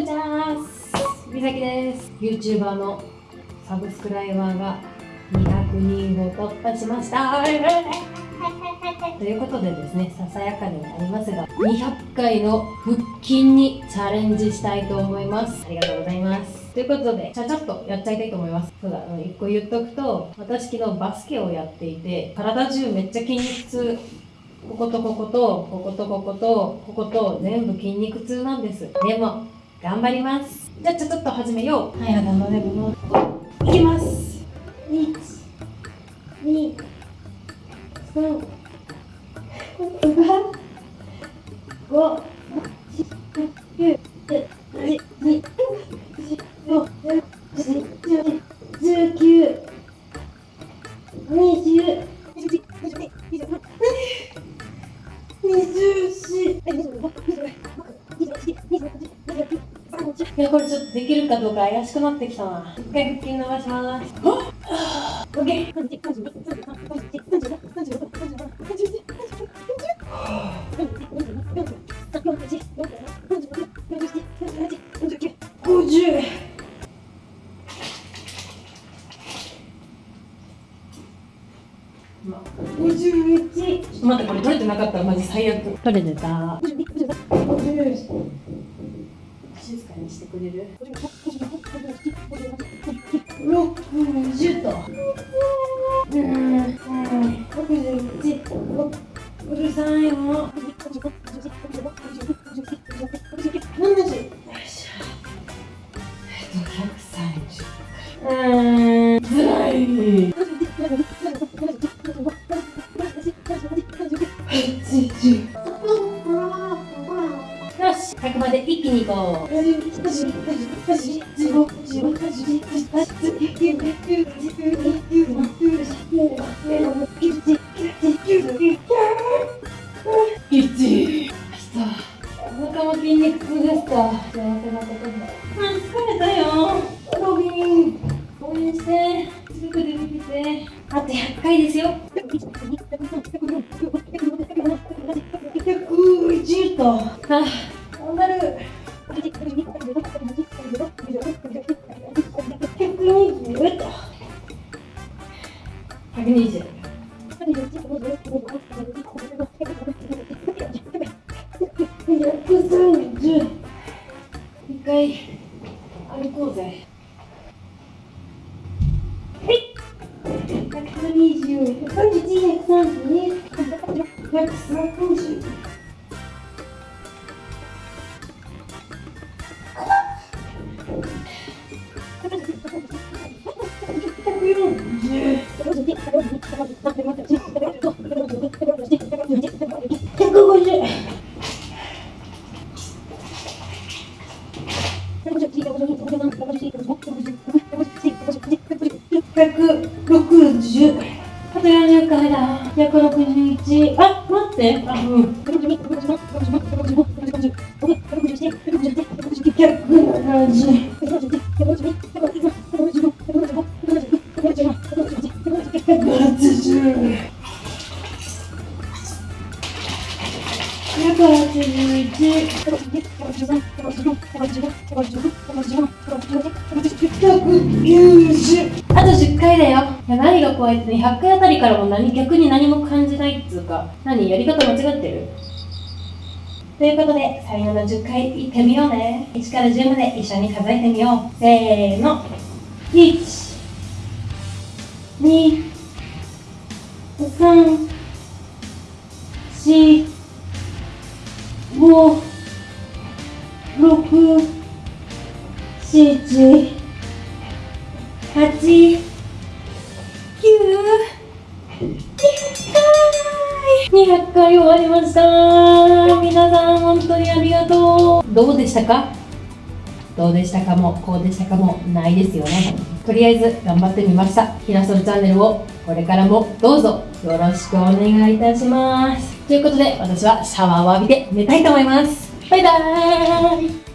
にちはみさきです。YouTuber のサブスクライバーが200人を突破しました。ということでですねささやかになりますが200回の腹筋にチャレンジしたいと思います。ありがとうございます。ということで、ちゃちゃっとやっちゃいたいと思います。そうだ、一個言っとくと、私昨日バスケをやっていて、体中めっちゃ筋肉痛こことここと、こことここと、ここと全部筋肉痛なんです。でも、頑張ります。じゃあちょっと始めよう。はい、頑張れるいきます。1、2、3、4、5、6、7、8、いやこれちょっとできるかどうか怪しくなってきたな。一回腹筋伸ばします OK 5051ちょっと待ってこれ取れてなかったらマジ最悪取れてた静かにしてくれる？60と。うん。はい61うるさいも。まで一気にこう。1お腹も筋肉痛ですか幸せなことで疲れたよロビン応援してすぐで見ててあと100回ですよ110とあ頑130。一回歩こうぜ。はい。120、131、132、130。160あと40回だ161あ待ってあうん170あと10回だよ。いや何が怖いって100回あたりからも何逆に何も感じないっつうか。何やり方間違ってる？ということで最後の10回いってみようね。1から10まで一緒に数えてみよう。せーの。1 2 3 4五、六、七、八、九、二百回終わりました皆さん本当にありがとうどうでしたかどうでしたかもこうでしたかもないですよねとりあえず頑張ってみましたひなそるチャンネルをこれからもどうぞよろしくお願いいたします。ということで私はシャワーを浴びて寝たいと思います。バイバーイ。